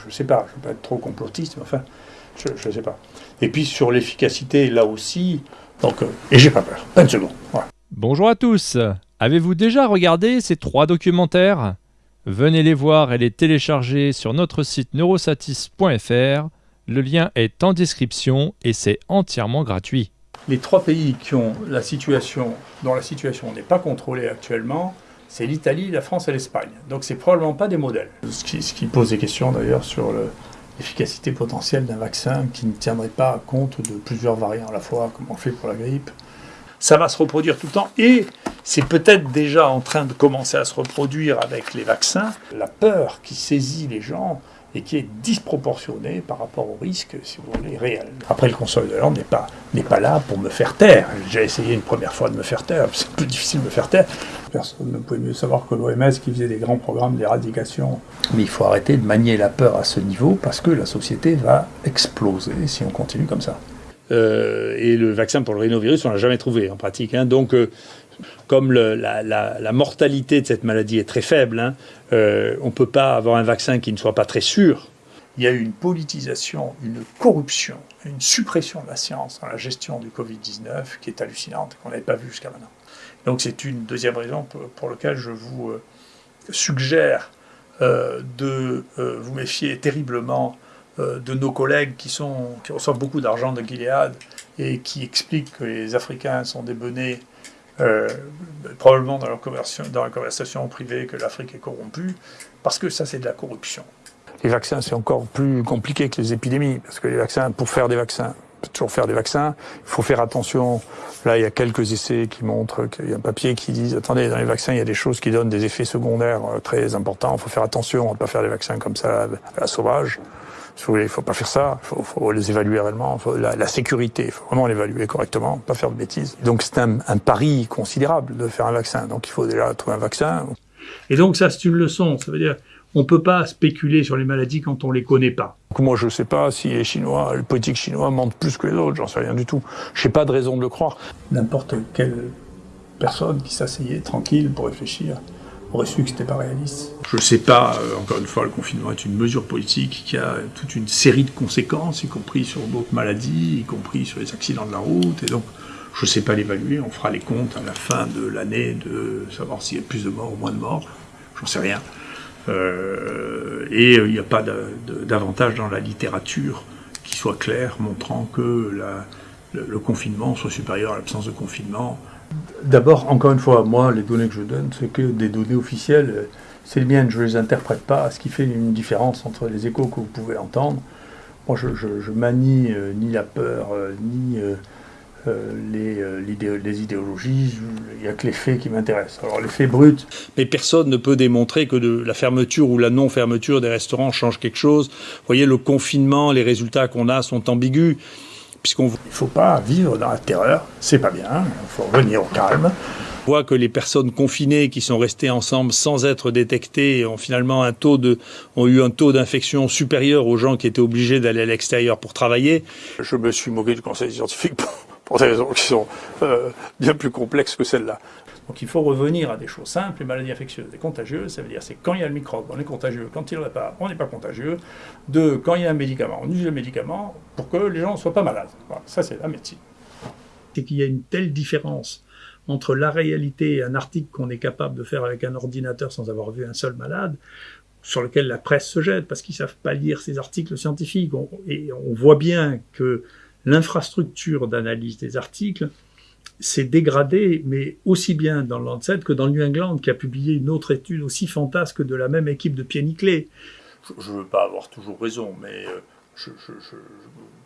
Je ne sais pas, je ne veux pas être trop complotiste, mais enfin, je ne sais pas. Et puis sur l'efficacité, là aussi, donc, euh, et j'ai pas peur, pas une seconde. Bonjour à tous, avez-vous déjà regardé ces trois documentaires? Venez les voir et les télécharger sur notre site neurosatis.fr. Le lien est en description et c'est entièrement gratuit. Les trois pays qui ont la situation, dont la situation n'est pas contrôlée actuellement, c'est l'Italie, la France et l'Espagne. Donc c'est probablement pas des modèles. Ce qui, pose des questions d'ailleurs sur l'efficacité potentielle d'un vaccin qui ne tiendrait pas compte de plusieurs variants à la fois, comme on fait pour la grippe. Ça va se reproduire tout le temps et c'est peut-être déjà en train de commencer à se reproduire avec les vaccins. La peur qui saisit les gens et qui est disproportionné par rapport au risque, si vous voulez, réel. Après, le Conseil de l'Ordre n'est pas, pas là pour me faire taire. J'ai essayé une première fois de me faire taire, c'est plus difficile de me faire taire. Personne ne pouvait mieux savoir que l'OMS qui faisait des grands programmes d'éradication. Mais il faut arrêter de manier la peur à ce niveau parce que la société va exploser si on continue comme ça. Euh, et le vaccin pour le rhinovirus, on l'a jamais trouvé en pratique. Hein. Donc, euh, comme la, mortalité de cette maladie est très faible, hein, euh, on ne peut pas avoir un vaccin qui ne soit pas très sûr. Il y a eu une politisation, une corruption, une suppression de la science dans la gestion du Covid-19 qui est hallucinante, qu'on n'avait pas vu jusqu'à maintenant. Donc c'est une deuxième raison pour, laquelle je vous euh, suggère euh, de vous méfier terriblement de nos collègues qui, reçoivent beaucoup d'argent de Gilead et qui expliquent que les Africains sont des bonnets euh, probablement dans, dans la conversation privée que l'Afrique est corrompue, parce que ça c'est de la corruption. Les vaccins c'est encore plus compliqué que les épidémies, parce que les vaccins, pour faire des vaccins, toujours faire des vaccins, il faut faire attention. Là, il y a quelques essais qui montrent qu'il y a un papier qui dit attendez, dans les vaccins, il y a des choses qui donnent des effets secondaires euh, très importants. Il faut faire attention, on ne pas faire des vaccins comme ça à la sauvage il ne faut pas faire ça, il faut, les évaluer réellement, la, sécurité, il faut vraiment l'évaluer correctement, pas faire de bêtises. Donc c'est un, pari considérable de faire un vaccin, donc il faut déjà trouver un vaccin. Et donc ça c'est une leçon, ça veut dire on ne peut pas spéculer sur les maladies quand on ne les connaît pas. Moi, je ne sais pas si les Chinois, les politiques chinois mentent plus que les autres, j'en sais rien du tout. Je n'ai pas de raison de le croire. N'importe quelle personne qui s'asseyait tranquille pour réfléchir aurait su que c'était pas réaliste. Je ne sais pas, euh, encore une fois, le confinement est une mesure politique qui a toute une série de conséquences, y compris sur d'autres maladies, y compris sur les accidents de la route, et donc je ne sais pas l'évaluer, on fera les comptes à la fin de l'année de savoir s'il y a plus de morts ou moins de morts, j'en sais rien. Euh, et euh, il n'y a pas d'avantage dans la littérature qui soit clair, montrant que le confinement soit supérieur à l'absence de confinement, D'abord, encore une fois, moi, les données que je donne, c'est que des données officielles. C'est les miennes, je ne les interprète pas, ce qui fait une différence entre les échos que vous pouvez entendre. Moi, je, je, manie euh, ni la peur, ni euh, les, les, idéologies, il n'y a que les faits qui m'intéressent. Alors les faits bruts... Mais personne ne peut démontrer que de la fermeture ou la non-fermeture des restaurants change quelque chose. Vous voyez, le confinement, les résultats qu'on a sont ambigus puisqu'on ne faut pas vivre dans la terreur, c'est pas bien, il faut revenir au calme. On voit que les personnes confinées qui sont restées ensemble sans être détectées ont finalement un taux de, ont eu un taux d'infection supérieur aux gens qui étaient obligés d'aller à l'extérieur pour travailler. Je me suis moqué du conseil scientifique pour, des raisons qui sont euh, bien plus complexes que celles-là. Donc il faut revenir à des choses simples. Les maladies infectieuses et contagieuses, ça veut dire c'est quand il y a le microbe, on est contagieux. Quand il n'y en a pas, on n'est pas contagieux. Deux, quand il y a un médicament, on utilise le médicament pour que les gens ne soient pas malades. ça, c'est la médecine. C'est qu'il y a une telle différence entre la réalité et un article qu'on est capable de faire avec un ordinateur sans avoir vu un seul malade, sur lequel la presse se jette parce qu'ils ne savent pas lire ces articles scientifiques. et on voit bien que l'infrastructure d'analyse des articles s'est dégradé, mais aussi bien dans le Lancet que dans le New England, qui a publié une autre étude aussi fantasque de la même équipe de Niclé. Je ne veux pas avoir toujours raison, mais euh,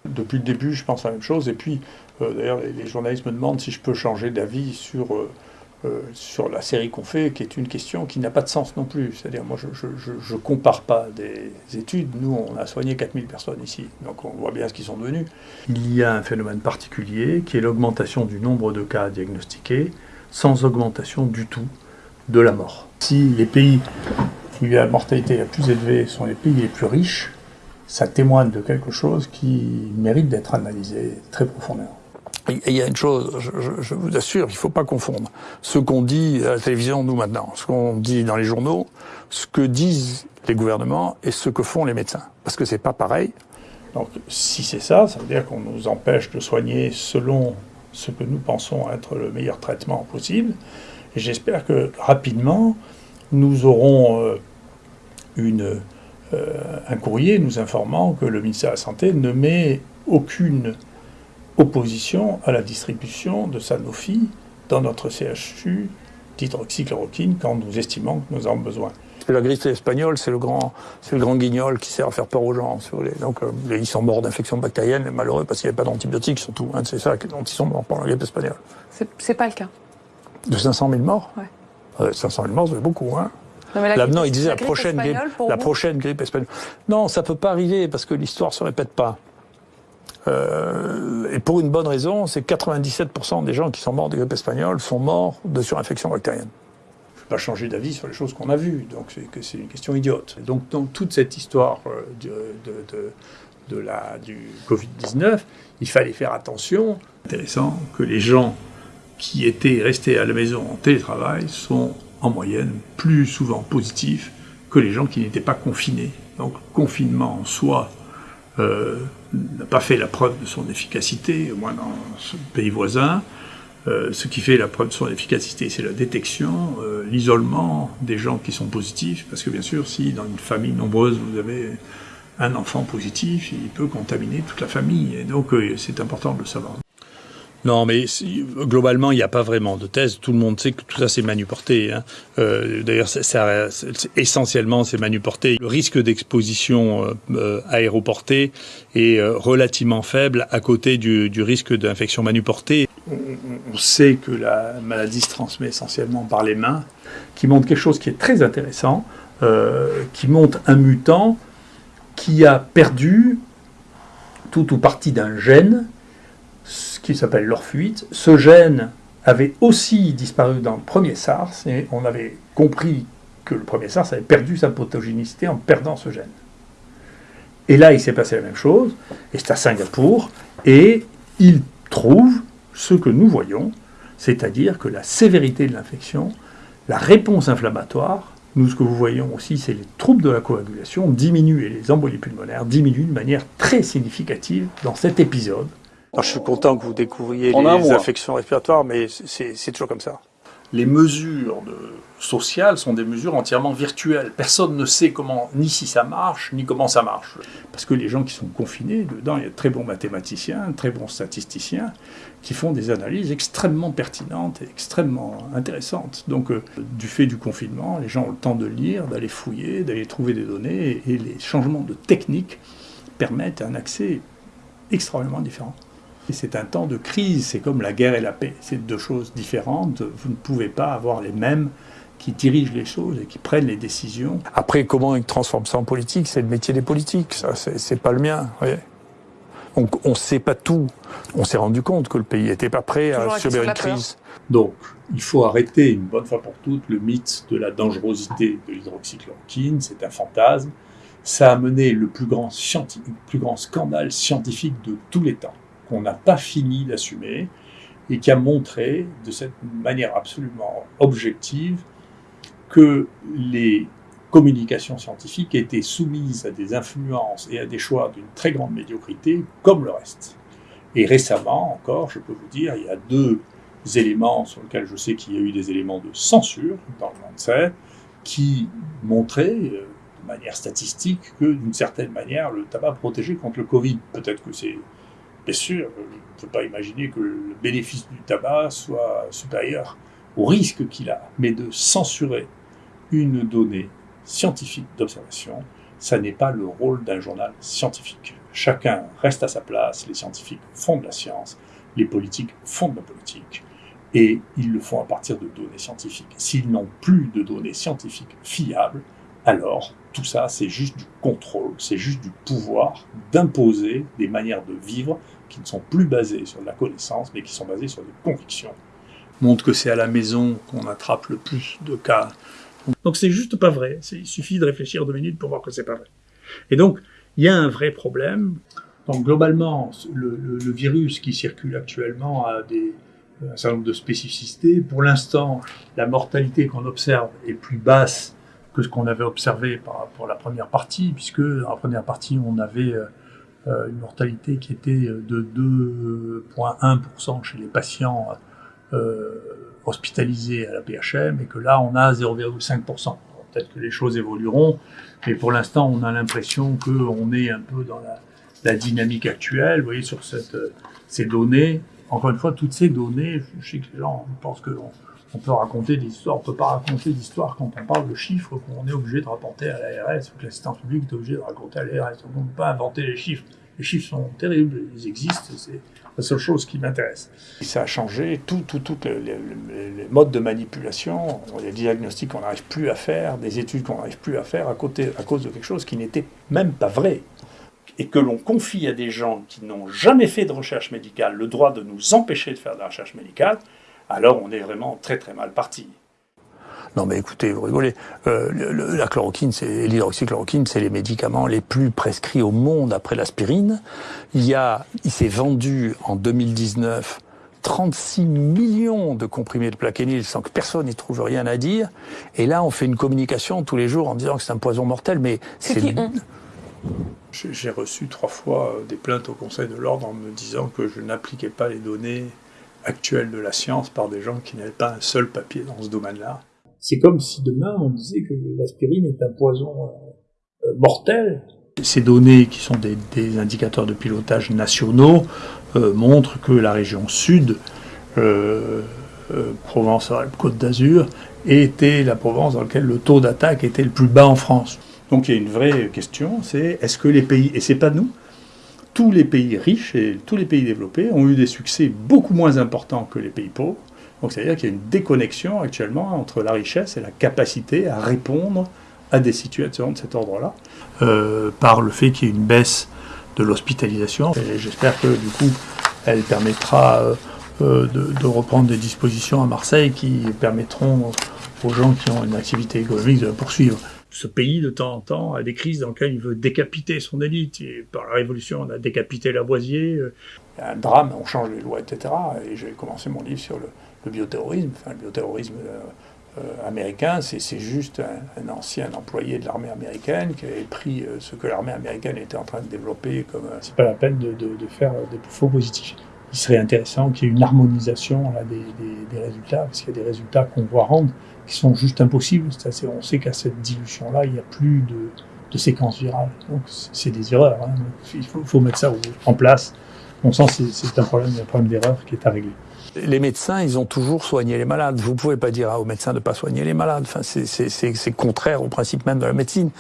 depuis le début, je pense la même chose. Et puis, euh, d'ailleurs, les, journalistes me demandent si je peux changer d'avis sur euh, euh, sur la série qu'on fait, qui est une question qui n'a pas de sens non plus. C'est-à-dire, moi, je ne compare pas des études. Nous, on a soigné 4000 personnes ici, donc on voit bien ce qu'ils sont devenus. Il y a un phénomène particulier qui est l'augmentation du nombre de cas diagnostiqués sans augmentation du tout de la mort. Si les pays où la mortalité la plus élevée sont les pays les plus riches, ça témoigne de quelque chose qui mérite d'être analysé très profondément. Il y a une chose, je, vous assure, il ne faut pas confondre ce qu'on dit à la télévision, nous maintenant, ce qu'on dit dans les journaux, ce que disent les gouvernements et ce que font les médecins. Parce que c'est pas pareil. Donc si c'est ça, ça veut dire qu'on nous empêche de soigner selon ce que nous pensons être le meilleur traitement possible. Et j'espère que rapidement, nous aurons euh, euh, un courrier nous informant que le ministère de la Santé ne met aucune opposition à la distribution de Sanofi dans notre CHU d'hydroxychloroquine quand nous estimons que nous en avons besoin. La grippe espagnole, c'est le grand, c'est le grand guignol qui sert à faire peur aux gens. Donc, euh, ils sont morts d'infection bactérienne, malheureux parce qu'il n'y avait pas d'antibiotiques surtout. Hein, c'est ça dont ils sont morts pendant la grippe espagnole. C'est pas le cas. De 500 000 morts ouais. 500 000 morts, c'est beaucoup. Hein. Non, mais Là, non, il disait la, prochaine grippe, la prochaine grippe espagnole. Non, ça peut pas arriver parce que l'histoire se répète pas. Euh, et pour une bonne raison, c'est 97% des gens qui sont morts de grippe espagnole sont morts de surinfection bactérienne. Je ne vais pas changer d'avis sur les choses qu'on a vues, donc c'est une question idiote. Donc dans toute cette histoire euh, de, la, du Covid-19, il fallait faire attention. Intéressant que les gens qui étaient restés à la maison en télétravail sont en moyenne plus souvent positifs que les gens qui n'étaient pas confinés. Donc confinement en soi euh, n'a pas fait la preuve de son efficacité, au moins dans ce pays voisin. Euh, ce qui fait la preuve de son efficacité, c'est la détection, euh, l'isolement des gens qui sont positifs, parce que bien sûr, si dans une famille nombreuse, vous avez un enfant positif, il peut contaminer toute la famille, et donc c'est important de le savoir. Non, mais globalement, il n'y a pas vraiment de thèse. Tout le monde sait que tout ça, c'est manuporté. Hein. Euh, D'ailleurs, essentiellement, c'est manuporté. Le risque d'exposition euh, euh, aéroportée est relativement faible à côté du, risque d'infection manuportée. On, sait que la maladie se transmet essentiellement par les mains, qui montre quelque chose qui est très intéressant, qui montre un mutant qui a perdu tout ou partie d'un gène qui s'appelle l'orfuite. Ce gène avait aussi disparu dans le premier SARS et on avait compris que le premier SARS avait perdu sa pathogénicité en perdant ce gène. Et là, il s'est passé la même chose, et c'est à Singapour, et il trouve ce que nous voyons, c'est-à-dire que la sévérité de l'infection, la réponse inflammatoire, nous ce que vous voyons aussi, c'est les troubles de la coagulation diminuent et les embolies pulmonaires diminuent de manière très significative dans cet épisode je suis content que vous découvriez les infections respiratoires, mais c'est toujours comme ça. Les mesures sociales sont des mesures entièrement virtuelles. Personne ne sait comment, ni si ça marche, ni comment ça marche. Parce que les gens qui sont confinés, dedans, il y a de très bons mathématiciens, très bons statisticiens, qui font des analyses extrêmement pertinentes et extrêmement intéressantes. Donc, euh, du fait du confinement, les gens ont le temps de lire, d'aller fouiller, d'aller trouver des données, et les changements de technique permettent un accès extrêmement différent. C'est un temps de crise, c'est comme la guerre et la paix. C'est deux choses différentes. Vous ne pouvez pas avoir les mêmes qui dirigent les choses et qui prennent les décisions. Après, comment ils transforment ça en politique? C'est le métier des politiques, ça, c'est pas le mien. on ne sait pas tout. On s'est rendu compte que le pays n'était pas prêt à subir une crise. Donc, il faut arrêter une bonne fois pour toutes le mythe de la dangerosité de l'hydroxychloroquine. C'est un fantasme. Ça a mené le plus grand, le plus grand scandale scientifique de tous les temps qu'on n'a pas fini d'assumer et qui a montré de cette manière absolument objective que les communications scientifiques étaient soumises à des influences et à des choix d'une très grande médiocrité comme le reste. Et récemment encore, je peux vous dire, il y a deux éléments sur lesquels je sais qu'il y a eu des éléments de censure dans le monde qui montraient euh, de manière statistique que d'une certaine manière le tabac protégeait contre le Covid. Peut-être que c'est Bien sûr, on ne peut pas imaginer que le bénéfice du tabac soit supérieur au risque qu'il a, mais de censurer une donnée scientifique d'observation, ça n'est pas le rôle d'un journal scientifique. Chacun reste à sa place, les scientifiques font de la science, les politiques font de la politique, et ils le font à partir de données scientifiques. S'ils n'ont plus de données scientifiques fiables, alors tout ça, c'est juste du contrôle, c'est juste du pouvoir d'imposer des manières de vivre qui ne sont plus basées sur la connaissance, mais qui sont basées sur des convictions. Montre que c'est à la maison qu'on attrape le plus de cas. Donc c'est juste pas vrai. Il suffit de réfléchir deux minutes pour voir que c'est pas vrai. Et donc, il y a un vrai problème. Donc globalement, le, virus qui circule actuellement a un certain nombre de spécificités. Pour l'instant, la mortalité qu'on observe est plus basse que ce qu'on avait observé pour la première partie, puisque dans la première partie, on avait euh, euh, une mortalité qui était de 2,1% chez les patients euh, hospitalisés à la PHM, et que là, on a 0,5%. Peut-être que les choses évolueront, mais pour l'instant, on a l'impression qu'on est un peu dans la, dynamique actuelle. Vous voyez, sur ces données, encore une fois, toutes ces données, je sais que les gens pensent on peut raconter des histoires, on peut pas raconter d'histoires quand on parle de chiffres qu'on est obligé de rapporter à l'ARS, ou que l'assistance publique est obligée de raconter à l'ARS. On ne peut pas inventer les chiffres. Les chiffres sont terribles, ils existent, c'est la seule chose qui m'intéresse. Ça a changé tous tout, tout les, les, modes de manipulation, des diagnostics qu'on n'arrive plus à faire, des études qu'on n'arrive plus à faire à, côté, à cause de quelque chose qui n'était même pas vrai et que l'on confie à des gens qui n'ont jamais fait de recherche médicale le droit de nous empêcher de faire de la recherche médicale, alors on est vraiment très très mal parti. Non mais écoutez, vous rigolez. Euh, la chloroquine, c'est l'hydroxychloroquine, c'est les médicaments les plus prescrits au monde après l'aspirine. Il y a, il s'est vendu en 2019 36 millions de comprimés de plaquenil sans que personne n'y trouve rien à dire. Et là, on fait une communication tous les jours en disant que c'est un poison mortel, mais c'est j'ai reçu trois fois euh, des plaintes au Conseil de l'ordre en me disant que je n'appliquais pas les données actuelles de la science par des gens qui n'avaient pas un seul papier dans ce domaine-là. C'est comme si demain on disait que l'aspirine est un poison euh, mortel. Ces données, qui sont des, indicateurs de pilotage nationaux, euh, montrent que la région sud, Provence-Côte d'Azur, était la Provence dans laquelle le taux d'attaque était le plus bas en France. Donc il y a une vraie question, c'est est-ce que les pays, et c'est pas nous, tous les pays riches et tous les pays développés ont eu des succès beaucoup moins importants que les pays pauvres. Donc c'est-à-dire qu'il y a une déconnexion actuellement entre la richesse et la capacité à répondre à des situations de cet ordre-là, euh, par le fait qu'il y ait une baisse de l'hospitalisation. J'espère que du coup, elle permettra euh, euh, de, de, reprendre des dispositions à Marseille qui permettront aux gens qui ont une activité économique de la poursuivre ce pays, de temps en temps, a des crises dans lesquelles il veut décapiter son élite. Par la Révolution, on a décapité Lavoisier. Euh, il y a un drame, on change les lois, etc. Et j'ai commencé mon livre sur le, bioterrorisme. Le bioterrorisme euh, euh, américain, c'est juste un, ancien employé de l'armée américaine qui avait pris ce que l'armée américaine était en train de développer comme... C'est pas la peine de, faire des faux positifs. Serait intéressant qu'il y ait une harmonisation des, résultats, parce qu'il y a des résultats qu'on voit rendre qui sont juste impossibles. on sait qu'à cette dilution-là, il n'y a plus de, de séquence virale. Donc c'est des erreurs. Hein. Il faut, faut, mettre ça en place. Mon sens, c'est un problème, un problème d'erreur qui est à régler les médecins, ils ont toujours soigné les malades. Vous pouvez pas dire aux médecins de pas soigner les malades. Enfin, c'est contraire au principe même de la médecine.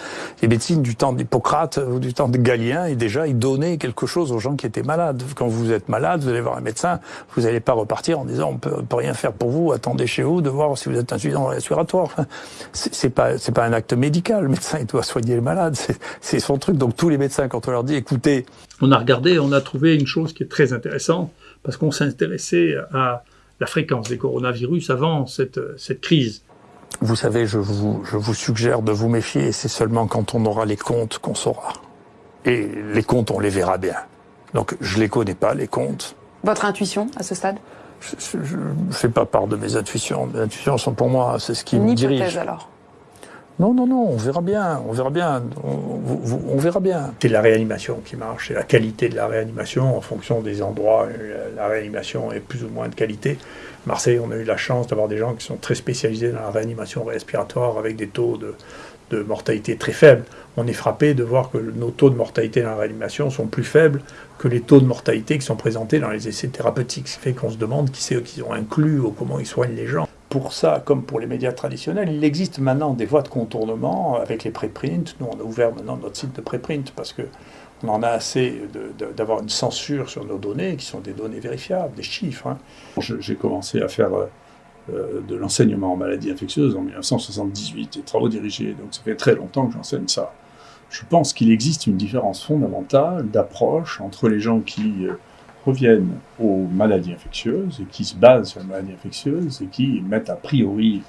Les médecines du temps d'Hippocrate ou du temps de Galien, et déjà, ils donnaient quelque chose aux gens qui étaient malades. Quand vous êtes malade, vous allez voir un médecin, vous n'allez pas repartir en disant on peut, peut rien faire pour vous, attendez chez vous de voir si vous êtes insuffisant respiratoire. Enfin, c'est pas c'est pas un acte médical. Le médecin, il doit soigner les malades. C'est son truc. Donc tous les médecins, quand on leur dit écoutez, on a regardé, on a trouvé une chose qui est très intéressante parce qu'on s'intéressait à la fréquence des coronavirus avant cette, cette crise. Vous savez, je vous, je vous suggère de vous méfier, c'est seulement quand on aura les comptes qu'on saura. Et les comptes, on les verra bien. Donc je les connais pas, les comptes. Votre intuition à ce stade? Je ne fais pas part de mes intuitions. Mes intuitions sont pour moi, c'est ce qui Une me dirige. alors non, non, non, on verra bien, on verra bien, on, verra bien. C'est la réanimation qui marche, c'est la qualité de la réanimation en fonction des endroits. La réanimation est plus ou moins de qualité. Marseille, on a eu la chance d'avoir des gens qui sont très spécialisés dans la réanimation respiratoire avec des taux de, de mortalité très faibles. On est frappé de voir que nos taux de mortalité dans la réanimation sont plus faibles que les taux de mortalité qui sont présentés dans les essais thérapeutiques. Ce qui fait qu'on se demande qui c'est qu'ils ont inclus ou comment ils soignent les gens pour ça, comme pour les médias traditionnels, il existe maintenant des voies de contournement avec les préprints. Nous, on a ouvert maintenant notre site de préprint parce que on en a assez d'avoir une censure sur nos données, qui sont des données vérifiables, des chiffres. Hein. J'ai commencé à faire euh, de l'enseignement en maladies infectieuses en 1978, et travaux dirigés, donc ça fait très longtemps que j'enseigne ça. Je pense qu'il existe une différence fondamentale d'approche entre les gens qui... Euh, reviennent aux maladies infectieuses et qui se basent sur les maladies infectieuses et qui mettent a priori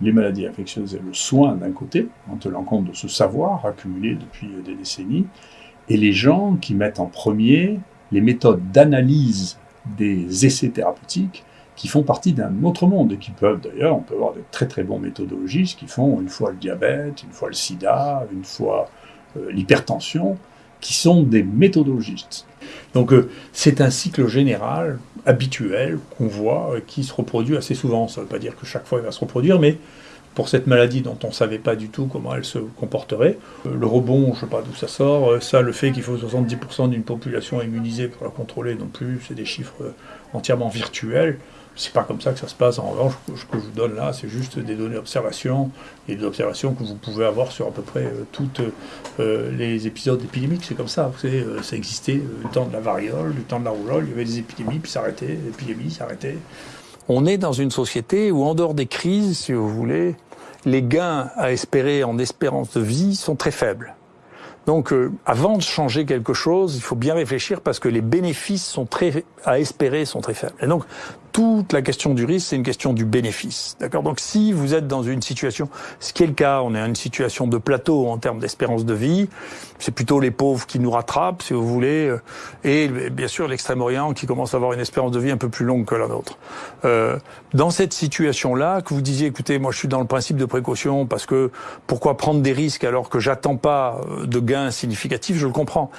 les maladies infectieuses et le soin d'un côté, en tenant compte de ce savoir accumulé depuis des décennies, et les gens qui mettent en premier les méthodes d'analyse des essais thérapeutiques qui font partie d'un autre monde et qui peuvent d'ailleurs, on peut avoir de très très bons méthodologistes qui font une fois le diabète, une fois le sida, une fois euh, l'hypertension, qui sont des méthodologistes. Donc euh, c'est un cycle général, habituel, qu'on voit, euh, qui se reproduit assez souvent. Ça ne veut pas dire que chaque fois il va se reproduire, mais pour cette maladie dont on ne savait pas du tout comment elle se comporterait. Le rebond, je ne sais pas d'où ça sort. Ça, le fait qu'il faut 70% d'une population immunisée pour la contrôler non plus, c'est des chiffres entièrement virtuels. C'est pas comme ça que ça se passe. En revanche, ce que je vous donne là, c'est juste des données d'observation et des observations que vous pouvez avoir sur à peu près euh, tous euh, les épisodes épidémiques. C'est comme ça. Vous euh, ça existait du temps de la variole, du temps de la rougeole. Il y avait des épidémies, puis ça arrêtait. L'épidémie s'arrêtait. On est dans une société où, en dehors des crises, si vous voulez, les gains à espérer en espérance de vie sont très faibles. Donc, avant de changer quelque chose, il faut bien réfléchir parce que les bénéfices sont très à espérer sont très faibles. Donc, toute la question du risque, c'est une question du bénéfice. D'accord? Donc si vous êtes dans une situation, ce qui est le cas, on est dans une situation de plateau en termes d'espérance de vie, c'est plutôt les pauvres qui nous rattrapent, si vous voulez, euh, et bien sûr l'Extrême-Orient qui commence à avoir une espérance de vie un peu plus longue que la nôtre. Euh, dans cette situation-là, que vous disiez, écoutez, moi je suis dans le principe de précaution parce que pourquoi prendre des risques alors que j'attends pas euh, de gains significatifs, je le comprends.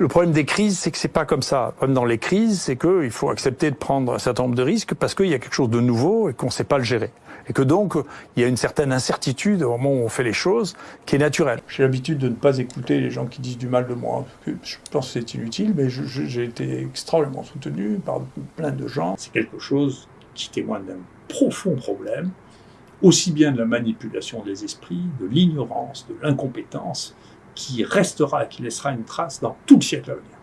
Le problème des crises, c'est que c'est pas comme ça. Le problème dans les crises, c'est qu'il faut accepter de prendre un certain nombre de risques parce qu'il y a quelque chose de nouveau et qu'on ne sait pas le gérer. Et que donc, il y a une certaine incertitude au moment où on fait les choses qui est naturelle. J'ai l'habitude de ne pas écouter les gens qui disent du mal de moi. Je pense que c'est inutile, mais j'ai été extrêmement soutenu par plein de gens. C'est quelque chose qui témoigne d'un profond problème, aussi bien de la manipulation des esprits, de l'ignorance, de l'incompétence, qui restera, qui laissera une trace dans tout le siècle à venir.